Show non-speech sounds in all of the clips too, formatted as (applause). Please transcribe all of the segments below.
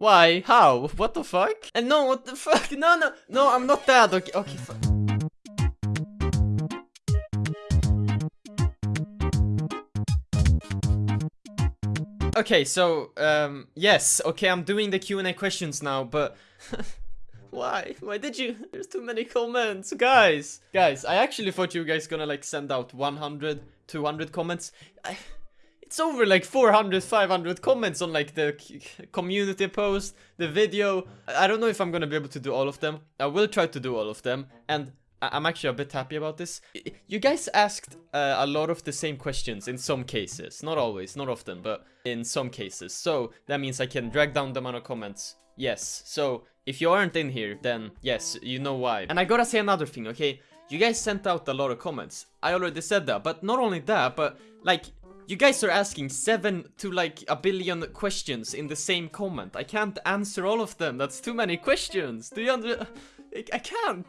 Why? How? What the fuck? And no, what the fuck? (laughs) No, no, no, I'm not that. Okay, okay, fuck. Okay, so, um, yes, okay, I'm doing the Q&A questions now, but... (laughs) Why? Why did you? (laughs) There's too many comments. Guys, guys, I actually thought you guys gonna like send out 100, 200 comments. I, it's over like 400, 500 comments on like the community post, the video. I don't know if I'm gonna be able to do all of them. I will try to do all of them. And I'm actually a bit happy about this. You guys asked uh, a lot of the same questions in some cases. Not always, not often, but in some cases. So that means I can drag down the amount of comments. Yes, so if you aren't in here, then yes, you know why. And I gotta say another thing, okay? You guys sent out a lot of comments. I already said that, but not only that, but like, you guys are asking 7 to like a billion questions in the same comment. I can't answer all of them, that's too many questions. Do you under... I can't!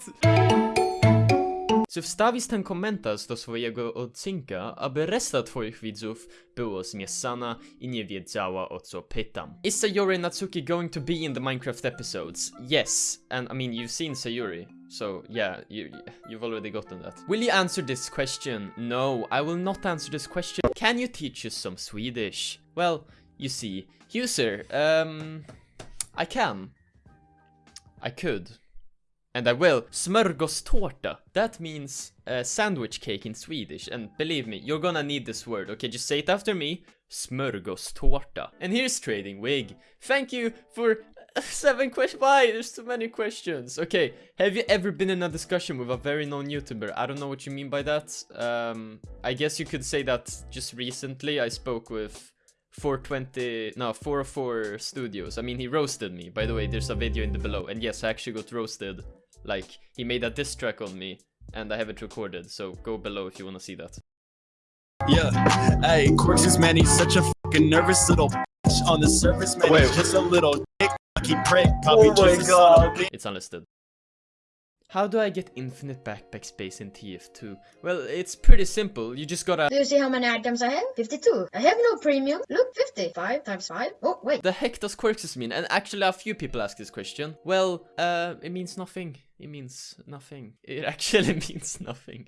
So wstawić ten komentarz do swojego odcinka, aby reszta twoich widzów było zmieszana i nie wiedziała o co pytam. Is Sayori Natsuki going to be in the Minecraft episodes? Yes, and I mean you've seen Sayori, so yeah, you, you've already gotten that. Will you answer this question? No, I will not answer this question. Can you teach us some Swedish? Well, you see, user, um, I can. I could. And I will. Smörgåstårta. That means uh, sandwich cake in Swedish. And believe me, you're gonna need this word. Okay, just say it after me. Smörgåstårta. And here's Trading Wig. Thank you for (laughs) seven questions. Why? There's too many questions. Okay, have you ever been in a discussion with a very known YouTuber? I don't know what you mean by that. Um, I guess you could say that just recently I spoke with 420 no 404 studios i mean he roasted me by the way there's a video in the below and yes i actually got roasted like, he made a diss track on me, and I have it recorded, so go below if you want to see that. Yeah, hey, Corks man, he's such a fucking nervous little bitch. On the surface, man, Wait. he's just a little dick, lucky prick. Probably oh my god. It's unlisted. How do I get infinite backpack space in TF2? Well, it's pretty simple. You just gotta... Do you see how many items I have? 52. I have no premium. Look, 50. 5 times 5. Oh, wait. The heck does Quirks mean? And actually a few people ask this question. Well, uh, it means nothing. It means nothing. It (laughs) actually means nothing.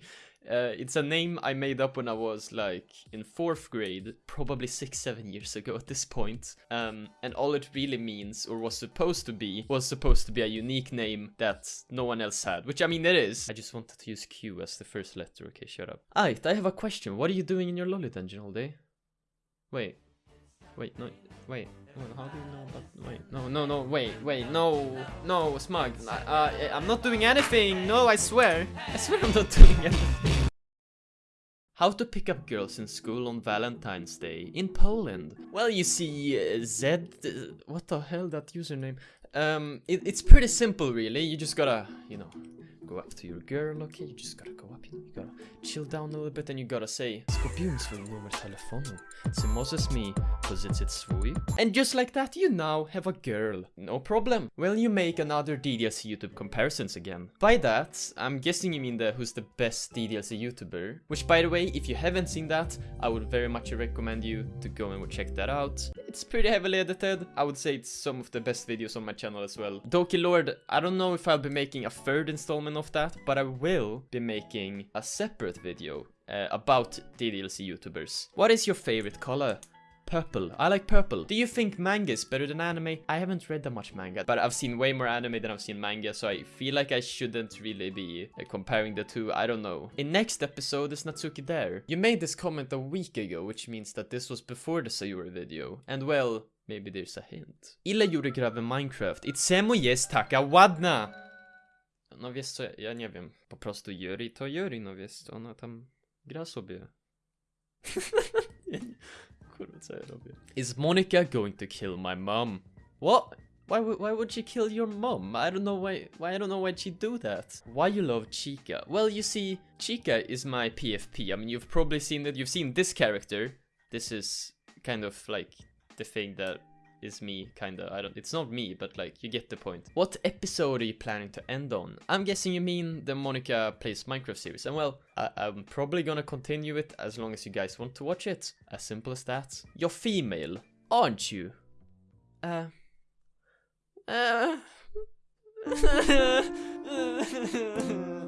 Uh, it's a name I made up when I was like in fourth grade, probably six, seven years ago at this point. Um, and all it really means, or was supposed to be, was supposed to be a unique name that no one else had, which I mean it is. I just wanted to use Q as the first letter. Okay, shut up. Alright, I have a question. What are you doing in your lolly dungeon all day? Wait. Wait, no, wait. how do you know about... Wait, no, no, no, wait, wait, no, no, Smug. Uh, I'm not doing anything. No, I swear. I swear I'm not (laughs) doing anything. How to pick up girls in school on Valentine's Day in Poland. Well, you see, uh, Zed... Uh, what the hell, that username? Um, it, it's pretty simple, really. You just gotta, you know, go up to your girl, okay? You just gotta go up, you, know, you gotta chill down a little bit and you gotta say Skupiłem swój numer telefonu. Czy możesz mi pożyczyć swój? And just like that, you now have a girl. No problem. Well, you make another DDLC YouTube comparisons again. By that, I'm guessing you mean the who's the best DDLC YouTuber. Which, by the way, if you haven't seen that, I would very much recommend you to go and check that out. It's pretty heavily edited. I would say it's some of the best videos on my channel as well. Doki Lord, I don't know if I'll be making a third installment of that, but I will be making a separate video uh, about DDLC YouTubers. What is your favorite color? Purple. I like purple. Do you think manga is better than anime? I haven't read that much manga, but I've seen way more anime than I've seen manga, so I feel like I shouldn't really be uh, comparing the two. I don't know. In next episode, is Natsuki there? You made this comment a week ago, which means that this was before the Sayori video. And well, maybe there's a hint. Ile Yuri gra Minecraft? It's czemu jest taka ładna? No wiesz co, ja nie wiem. Po prostu Yuri to Yuri, no wiesz, ona tam gra sobie. (laughs) Is Monika going to kill my mom? What? Why, why would she kill your mom? I don't know why, why I don't know why she'd do that. Why you love Chica? Well, you see, Chica is my PFP. I mean, you've probably seen that. You've seen this character. This is kind of like the thing that is me, kinda. I don't. It's not me, but like you get the point. What episode are you planning to end on? I'm guessing you mean the Monika plays Minecraft series. And well, I I'm probably gonna continue it as long as you guys want to watch it. As simple as that. You're female, aren't you? Uh. Uh, (laughs)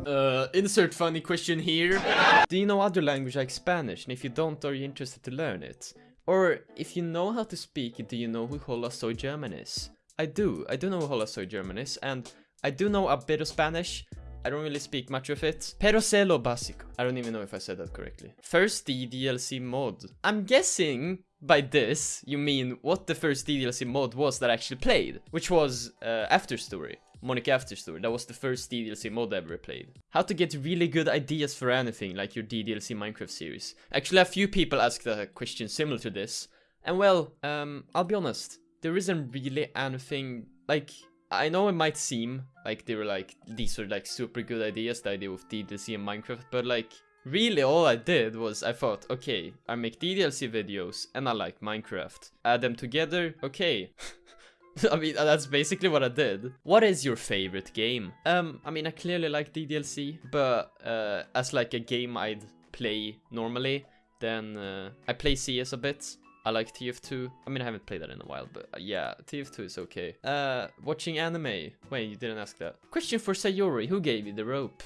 uh, insert funny question here. Do you know other language like Spanish? And if you don't, are you interested to learn it? Or if you know how to speak do you know who Hola Soy German is? I do. I do know who Holasoy German is, and I do know a bit of Spanish. I don't really speak much of it. Pero sé lo básico. I don't even know if I said that correctly. First DLC mod. I'm guessing by this, you mean what the first DLC mod was that I actually played, which was uh, After Story. Monika After Story. That was the first DDLC mod I ever played. How to get really good ideas for anything, like your DDLC Minecraft series. Actually, a few people asked a question similar to this. And well, um, I'll be honest, there isn't really anything, like, I know it might seem like they were like, these are like super good ideas, the idea of DDLC and Minecraft, but like, really all I did was I thought, okay, I make DDLC videos and I like Minecraft. Add them together, okay. (laughs) (laughs) I mean, that's basically what I did. What is your favorite game? Um, I mean, I clearly like DDLC, but uh, as like a game I'd play normally, then uh, I play CS a bit. I like TF2. I mean, I haven't played that in a while, but uh, yeah, TF2 is okay. Uh, watching anime. Wait, you didn't ask that. Question for Sayori. Who gave you the rope?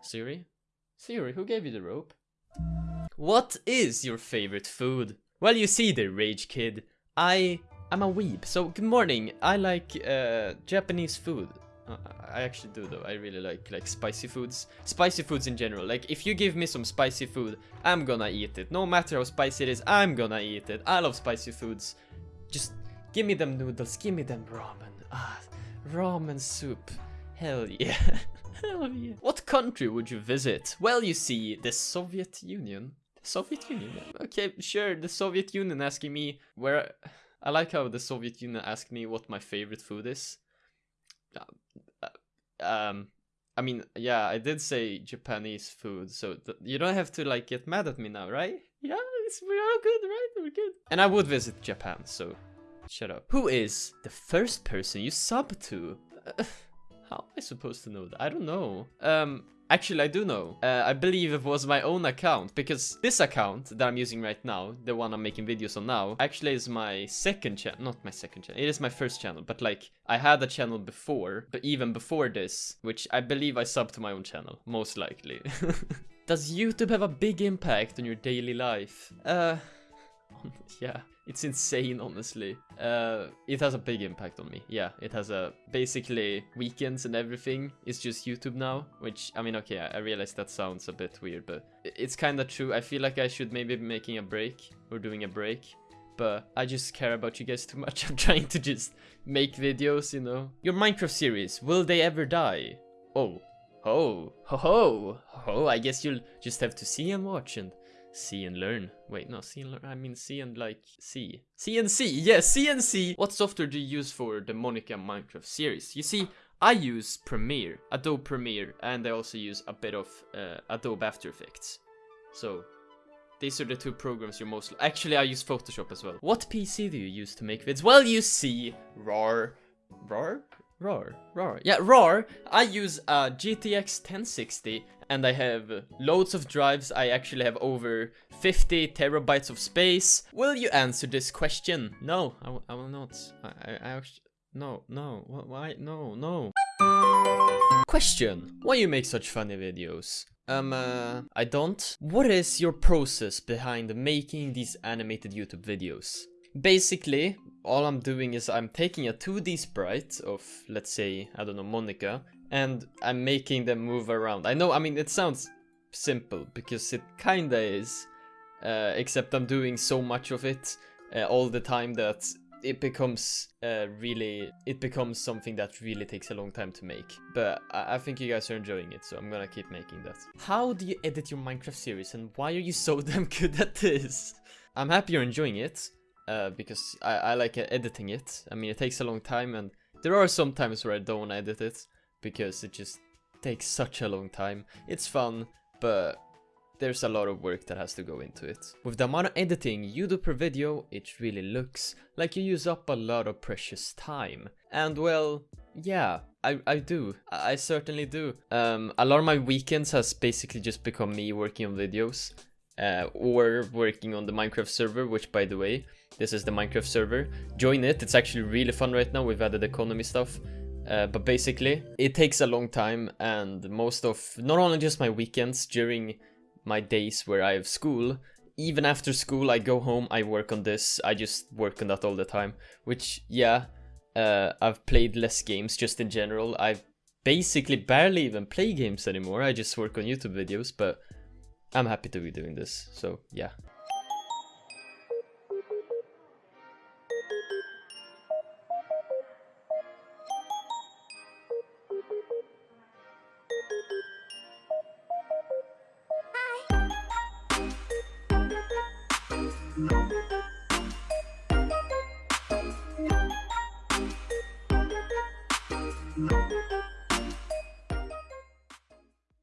Siri? Siri, who gave you the rope? What is your favorite food? Well, you see the Rage Kid. I I'm a weeb, so good morning. I like uh, Japanese food. Uh, I actually do though. I really like like spicy foods. Spicy foods in general. Like if you give me some spicy food, I'm gonna eat it. No matter how spicy it is, I'm gonna eat it. I love spicy foods. Just give me them noodles. Give me them ramen. Ah, ramen soup. Hell yeah. (laughs) Hell yeah. What country would you visit? Well, you see, the Soviet Union. The Soviet Union? Okay, sure, the Soviet Union asking me where... I like how the Soviet Union asked me what my favorite food is. Uh, um, I mean, yeah, I did say Japanese food, so you don't have to like get mad at me now, right? Yeah, we're all good, right? We're good. And I would visit Japan, so shut up. Who is the first person you sub to? Uh, (sighs) how am I supposed to know that? I don't know. Um, Actually, I do know. Uh, I believe it was my own account, because this account that I'm using right now, the one I'm making videos on now, actually is my second channel. Not my second channel. It is my first channel, but like, I had a channel before, but even before this, which I believe I subbed to my own channel, most likely. (laughs) Does YouTube have a big impact on your daily life? Uh, (laughs) yeah. It's insane, honestly. Uh, it has a big impact on me. Yeah, it has a basically weekends and everything is just YouTube now. Which I mean, okay, I, I realize that sounds a bit weird, but it's kind of true. I feel like I should maybe be making a break or doing a break, but I just care about you guys too much. (laughs) I'm trying to just make videos, you know. Your Minecraft series, will they ever die? Oh, oh, ho ho, ho! I guess you'll just have to see and watch and See and learn. Wait, no, see and learn. I mean, see and like see. See. Yes, and see. What software do you use for the Monika Minecraft series? You see, I use Premiere, Adobe Premiere, and I also use a bit of uh, Adobe After Effects. So, these are the two programs you're most... Actually, I use Photoshop as well. What PC do you use to make vids? Well, you see, RAR. RAR? RAR, RAR. Yeah, Roar, I use a GTX 1060 and I have loads of drives. I actually have over 50 terabytes of space. Will you answer this question? No, I, I will not. I, I, I actually, no, no, why, no, no. Question, why you make such funny videos? Um, uh, I don't. What is your process behind making these animated YouTube videos? Basically, all I'm doing is I'm taking a 2D sprite of, let's say, I don't know, Monika, and I'm making them move around. I know, I mean, it sounds simple, because it kinda is, uh, except I'm doing so much of it uh, all the time that it becomes uh, really, it becomes something that really takes a long time to make. But I, I think you guys are enjoying it, so I'm gonna keep making that. How do you edit your Minecraft series, and why are you so (laughs) damn good at this? I'm happy you're enjoying it uh, because I, I like editing it. I mean, it takes a long time and there are some times where I don't edit it because it just takes such a long time. It's fun, but there's a lot of work that has to go into it. With the amount of editing you do per video, it really looks like you use up a lot of precious time. And well, yeah, I, I do. I, I certainly do. Um, a lot of my weekends has basically just become me working on videos. Uh, or working on the Minecraft server, which by the way, this is the Minecraft server. Join it, it's actually really fun right now, we've added economy stuff. Uh, but basically, it takes a long time and most of, not only just my weekends, during my days where I have school, even after school I go home, I work on this, I just work on that all the time. Which, yeah, uh, I've played less games just in general. I basically barely even play games anymore, I just work on YouTube videos, but I'm happy to be doing this, so yeah.